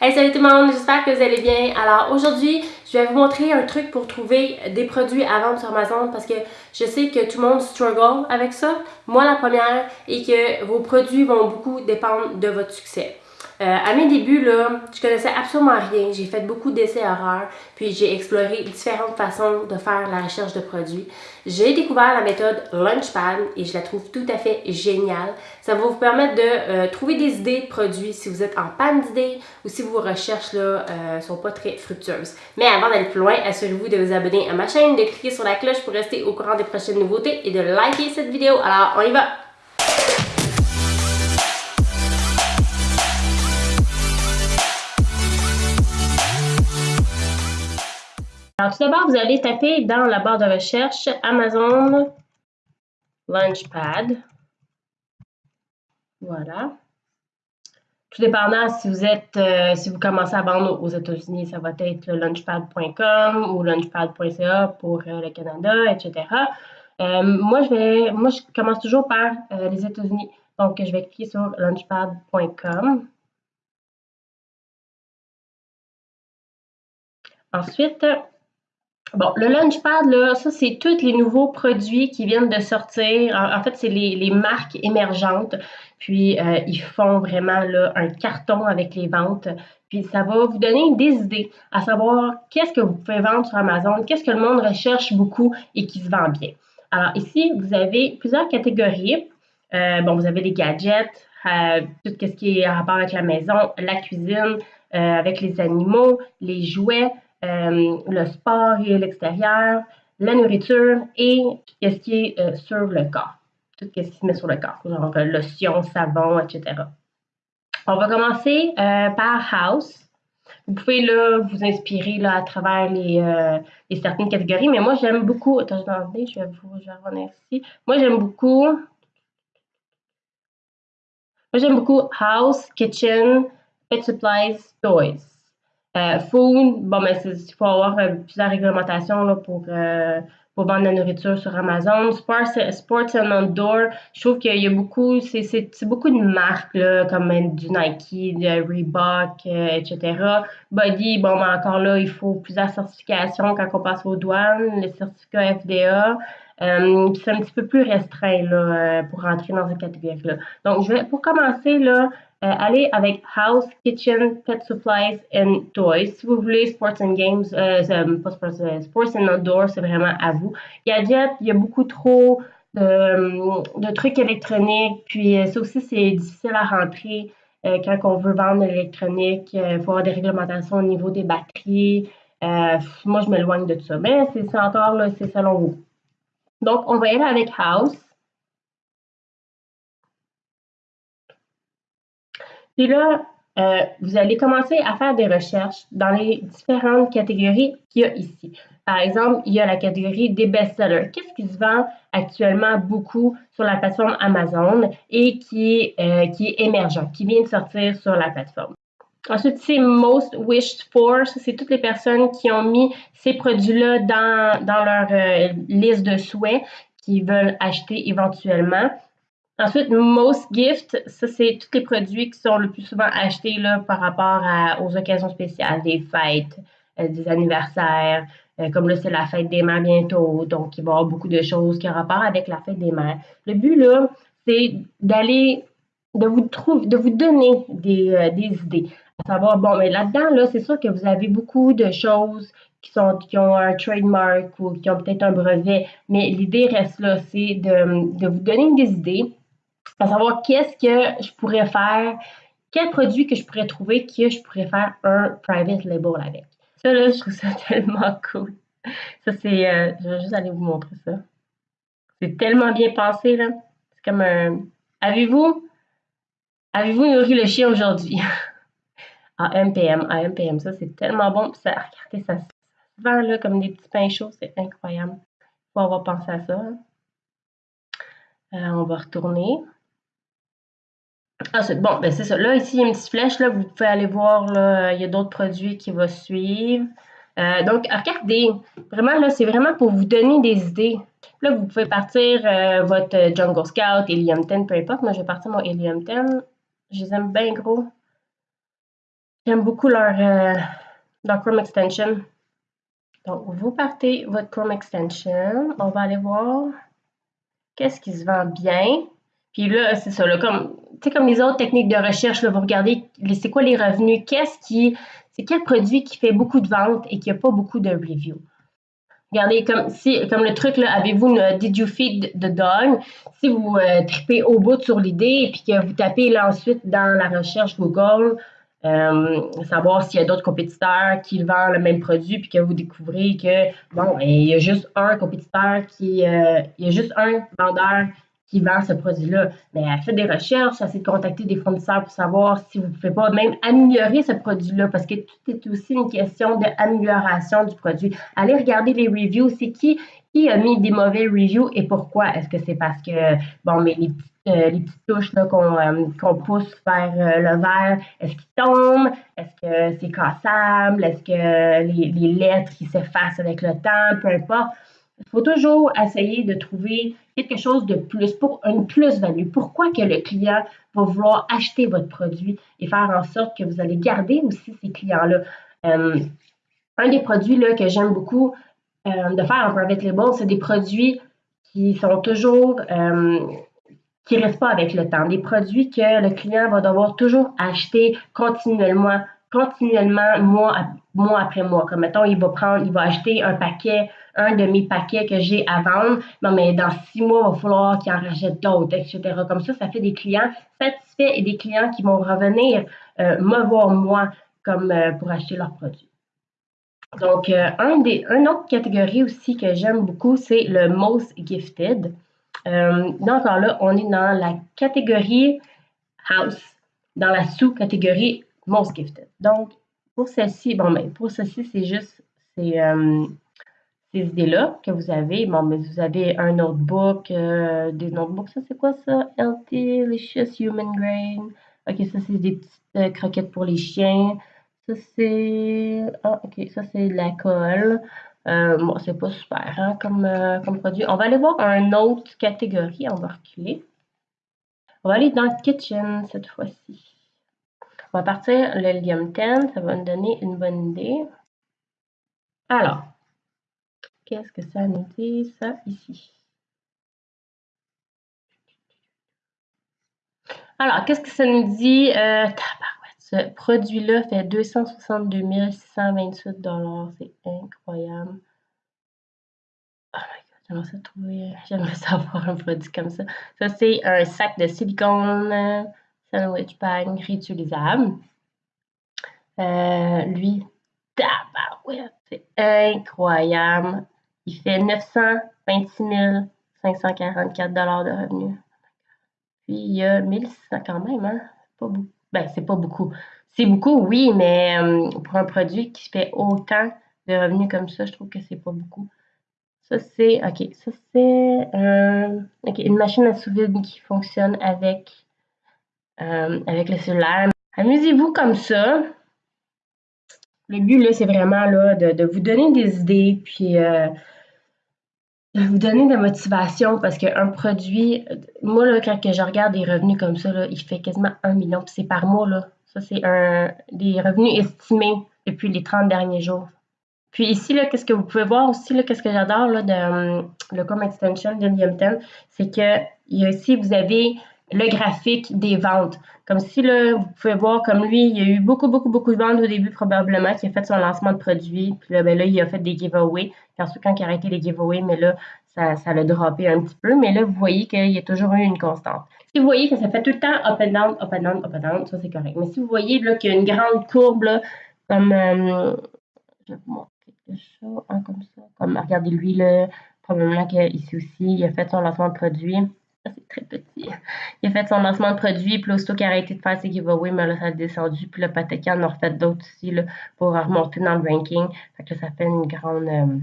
Hey salut tout le monde, j'espère que vous allez bien. Alors aujourd'hui, je vais vous montrer un truc pour trouver des produits à vendre sur Amazon parce que je sais que tout le monde struggle avec ça, moi la première, et que vos produits vont beaucoup dépendre de votre succès. Euh, à mes débuts, là, je connaissais absolument rien. J'ai fait beaucoup d'essais erreurs, puis j'ai exploré différentes façons de faire la recherche de produits. J'ai découvert la méthode Launchpad et je la trouve tout à fait géniale. Ça va vous permettre de euh, trouver des idées de produits si vous êtes en panne d'idées ou si vos recherches là euh, sont pas très fructueuses. Mais avant d'aller plus loin, assurez-vous de vous abonner à ma chaîne, de cliquer sur la cloche pour rester au courant des prochaines nouveautés et de liker cette vidéo. Alors, on y va! Alors tout d'abord, vous allez taper dans la barre de recherche Amazon Launchpad. Voilà. Tout dépendant si vous êtes, euh, si vous commencez à vendre aux États-Unis, ça va être launchpad.com ou launchpad.ca pour euh, le Canada, etc. Euh, moi, je vais, moi, je commence toujours par les États-Unis. Donc, je vais cliquer sur launchpad.com. Ensuite, Bon, le Launchpad, là, ça, c'est tous les nouveaux produits qui viennent de sortir. En, fait, c'est les, marques émergentes. Puis, euh, ils font vraiment là, un carton avec les ventes. Puis, ça va vous donner des idées à savoir qu'est-ce que vous pouvez vendre sur Amazon, qu'est-ce que le monde recherche beaucoup et qui se vend bien. Alors, ici, vous avez plusieurs catégories. Euh, bon, vous avez les gadgets, euh, tout ce qui est en rapport avec la maison, la cuisine, avec les animaux, les jouets, le sport et l'extérieur, la nourriture et ce qui est euh, sur le corps. Tout ce qui se met sur le corps, genre euh, lotion, savon, etc. On va commencer par house. Vous pouvez là, vous inspirer là, à travers les, certaines catégories, mais moi j'aime beaucoup. Attends, je vais vous je vais revenir ici. Moi j'aime beaucoup. Moi j'aime beaucoup house, kitchen, pet supplies, toys. Euh, food, bon, mais il faut avoir euh, plusieurs réglementations là, pour, euh, pour vendre la nourriture sur Amazon. Sports, sports and Outdoor, je trouve qu'il y a beaucoup, c'est beaucoup de marques là, comme du Nike, de Reebok, etc. Body, bon, mais encore là, il faut plusieurs certifications quand on passe aux douanes, le certificat FDA. C'est un petit peu plus restreint là, pour rentrer dans cette catégorie-là. Donc, je vais, pour commencer, là, euh, avec House, Kitchen, Pet Supplies and Toys. Si vous voulez Sports and Games, euh, pas sports, euh, sports and Outdoors, c'est vraiment à vous. Gadget, il y a beaucoup trop de, trucs électroniques. Puis ça aussi, c'est difficile à rentrer quand on veut vendre de l'électronique. Il faut avoir des réglementations au niveau des batteries. moi, je m'éloigne de tout ça. Mais c'est encore, c'est selon vous. Donc, on va aller avec House. Puis là, euh, vous allez commencer à faire des recherches dans les différentes catégories qu'il y a ici. Par exemple, il y a la catégorie des best-sellers. Qu'est-ce qui se vend actuellement beaucoup sur la plateforme Amazon et qui, euh, qui est émergent, qui vient de sortir sur la plateforme? Ensuite, c'est Most Wished For. C'est toutes les personnes qui ont mis ces produits-là dans, dans leur euh, liste de souhaits qu'ils veulent acheter éventuellement. Ensuite, Most Gift, ça, c'est tous les produits qui sont le plus souvent achetés là, par rapport aux occasions spéciales, des fêtes, euh, des anniversaires. Euh, comme là, c'est la fête des mères bientôt, donc il va y avoir beaucoup de choses qui ont rapport avec la fête des mères. Le but, là, c'est d'aller, de vous trouver, de vous donner des, des idées. Savoir, bon, mais là-dedans, là, c'est sûr que vous avez beaucoup de choses qui, sont, qui ont un trademark ou qui ont peut-être un brevet, mais l'idée reste là, c'est de, de vous donner des idées à savoir qu'est-ce que je pourrais faire, quel produit que je pourrais trouver que je pourrais faire un private label avec. Ça, là, je trouve ça tellement cool. Ça, c'est. Euh, je vais juste aller vous montrer ça. C'est tellement bien pensé, là. C'est comme un. Avez-vous. Avez-vous nourri le chien aujourd'hui? ah, MPM. Ah, MPM, ça, c'est tellement bon. ça, regardez, ça, se vend, là, comme des petits pains chauds. C'est incroyable. Il faut avoir pensé à ça. Hein. Euh, on va retourner. C'est bon, ben c'est ça. Là, ici, il y a une petite flèche, là, vous pouvez aller voir, là, il y a d'autres produits qui vont suivre. Euh, donc, regardez, vraiment, là, c'est vraiment pour vous donner des idées. Là, vous pouvez partir euh, votre Jungle Scout, Helium 10, peu importe. Moi, je vais partir mon Helium 10. Je les aime bien gros. J'aime beaucoup leur, leur Chrome Extension. Donc, vous partez votre Chrome Extension. On va aller voir qu'est-ce qui se vend bien. Puis là, c'est ça, là, comme, comme les autres techniques de recherche, là, vous regardez c'est quoi les revenus, qu'est-ce qui, c'est quel produit qui fait beaucoup de ventes et qui n'a pas beaucoup de reviews. Regardez, comme, si, comme le truc, là, avez-vous une Did you feed the dog? Si vous euh, tripez au bout sur l'idée et que vous tapez là ensuite dans la recherche Google, euh, savoir s'il y a d'autres compétiteurs qui vendent le même produit, puis que vous découvrez que, bon, ben, il y a juste un compétiteur qui, euh, il y a juste un vendeur qui vend ce produit-là. Mais faites des recherches, essayez de contacter des fournisseurs pour savoir si vous ne pouvez pas même améliorer ce produit-là, parce que tout est aussi une question d'amélioration du produit. Allez regarder les reviews, c'est qui, qui a mis des mauvais reviews et pourquoi? Est-ce que c'est parce que, bon, mais les euh, les petites touches euh, qu'on pousse vers euh, le verre, est-ce qu'ils tombent? Est-ce que c'est cassable? Est-ce que les, lettres s'effacent avec le temps? Peu importe. Il faut toujours essayer de trouver quelque chose de plus, pour une plus-value. Pourquoi que le client va vouloir acheter votre produit et faire en sorte que vous allez garder aussi ces clients-là? un des produits là, que j'aime beaucoup de faire en private label, c'est des produits qui sont toujours qui ne restent pas avec le temps. Des produits que le client va devoir toujours acheter continuellement, continuellement, mois, mois après mois. Comme mettons, il va prendre, il va acheter un paquet, un de mes paquets que j'ai à vendre. Non, mais dans six mois, il va falloir qu'il en rachète d'autres, etc. Comme ça, ça fait des clients satisfaits et des clients qui vont revenir euh, me voir moi comme euh, pour acheter leurs produits. Donc, euh, un des, une autre catégorie aussi que j'aime beaucoup, c'est le most gifted. Donc, là, on est dans la catégorie House, dans la sous-catégorie Most Gifted. Donc, pour ceci, bon, mais ben, pour ceci, c'est juste ces, euh, ces idées-là que vous avez. Bon, mais vous avez un notebook, euh, des notebooks, ça c'est quoi ça? Healthy, Human Grain. Ok, ça c'est des petites croquettes pour les chiens. Ça c'est. Ah, ok, ça c'est de la colle. Euh, bon, c'est pas super hein, comme, euh, comme produit. On va aller voir une autre catégorie. On va reculer. On va aller dans le kitchen cette fois-ci. On va partir l'hélium 10. Ça va nous donner une bonne idée. Alors, qu'est-ce que ça nous dit, ça, ici? Alors, qu'est-ce que ça nous dit? Euh, ce produit-là fait 262 628 C'est incroyable. Oh my god, j'aimerais ça trouver. J'aimerais savoir un produit comme ça. Ça, c'est un sac de silicone sandwich bag réutilisable. Euh, lui, tabarouette, c'est incroyable. Il fait 926 544 de revenus. Puis il y a 1600 quand même, hein? Pas beaucoup. Ben, c'est pas beaucoup. C'est beaucoup, oui, mais euh, pour un produit qui fait autant de revenus comme ça, je trouve que c'est pas beaucoup. Ça, c'est, OK, ça, c'est euh, une machine à sous vide qui fonctionne avec, euh, avec le cellulaire. Amusez-vous comme ça. Le but, là, c'est vraiment de, vous donner des idées, puis de vous donner de la motivation parce qu'un produit, moi, là, quand je regarde des revenus comme ça, il fait quasiment un million, puis c'est par mois. Là. Ça, c'est un, des revenus estimés depuis les 30 derniers jours. Puis ici, là, qu'est-ce que vous pouvez voir aussi, là, qu'est-ce que j'adore de um, le Com Extension de 10, c'est que ici, vous avez le graphique des ventes. Comme si, là, vous pouvez voir, comme lui, il y a eu beaucoup, beaucoup, beaucoup de ventes au début, probablement, qui a fait son lancement de produit. Puis là, ben là, il a fait des giveaways. Puis ensuite, quand il a arrêté les giveaways, mais là, ça, ça l'a droppé un petit peu. Mais là, vous voyez qu'il y a toujours eu une constante. Si vous voyez que ça fait tout le temps up and down, up and down, up and down, ça, c'est correct. Mais si vous voyez là qu'il y a une grande courbe, là, comme... Euh, je vais vous montrer quelque chose, hein, comme ça. Comme, regardez, lui, là, probablement qu'ici aussi, il a fait son lancement de produit c'est très petit. Il a fait son lancement de produit, puis aussitôt qu'il a arrêté de faire ses giveaways, mais là, ça a descendu. Puis le Pateki en a refait d'autres aussi là, pour remonter dans le ranking. Fait que ça fait une grande, euh,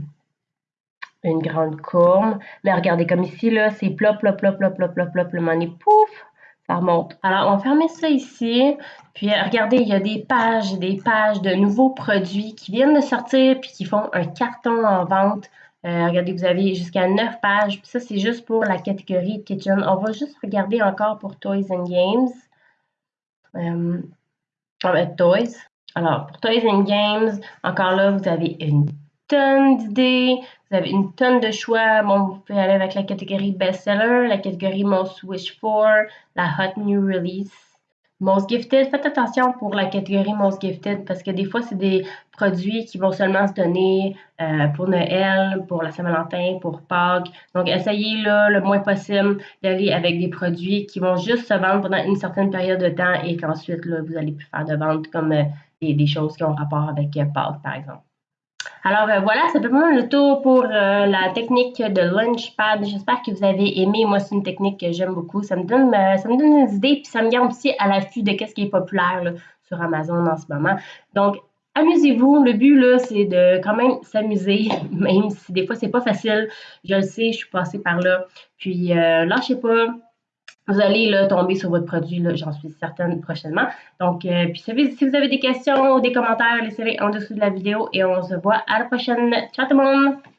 une grande courbe. Mais regardez, comme ici, là, c'est plop, plop, plop, plop, plop, plop, plop, le money, pouf, ça remonte. Alors, on va fermer ça ici. Puis, regardez, il y a des pages et des pages de nouveaux produits qui viennent de sortir puis qui font un carton en vente. Euh, regardez, vous avez jusqu'à 9 pages. ça, c'est juste pour la catégorie Kitchen. On va juste regarder encore pour Toys and Games. Euh, on va mettre Toys. Alors, pour Toys and Games, encore là, vous avez une tonne d'idées, vous avez une tonne de choix. Bon, vous pouvez aller avec la catégorie bestseller, la catégorie most wish for, la hot new release. Most Gifted, faites attention pour la catégorie Most Gifted parce que des fois, c'est des produits qui vont seulement se donner euh, pour Noël, pour la Saint-Valentin, pour Pâques. Donc, essayez là, le moins possible d'aller avec des produits qui vont juste se vendre pendant une certaine période de temps et qu'ensuite, vous allez plus faire de vente comme euh, des, des, choses qui ont rapport avec euh, Pâques, par exemple. Alors euh, voilà, c'est vraiment le tour pour euh, la technique de Launchpad. J'espère que vous avez aimé. Moi, c'est une technique que j'aime beaucoup. Ça me donne, euh, ça me donne des idées, puis ça me garde aussi à l'affût de ce qui est populaire sur Amazon en ce moment. Donc, amusez-vous. Le but, là, c'est de quand même s'amuser, même si des fois, c'est pas facile. Je le sais, je suis passée par là. Puis, lâchez pas. Vous allez là, tomber sur votre produit, j'en suis certaine prochainement. Donc, euh, puis si vous avez des questions ou des commentaires, laissez-les en dessous de la vidéo et on se voit à la prochaine. Ciao tout le monde!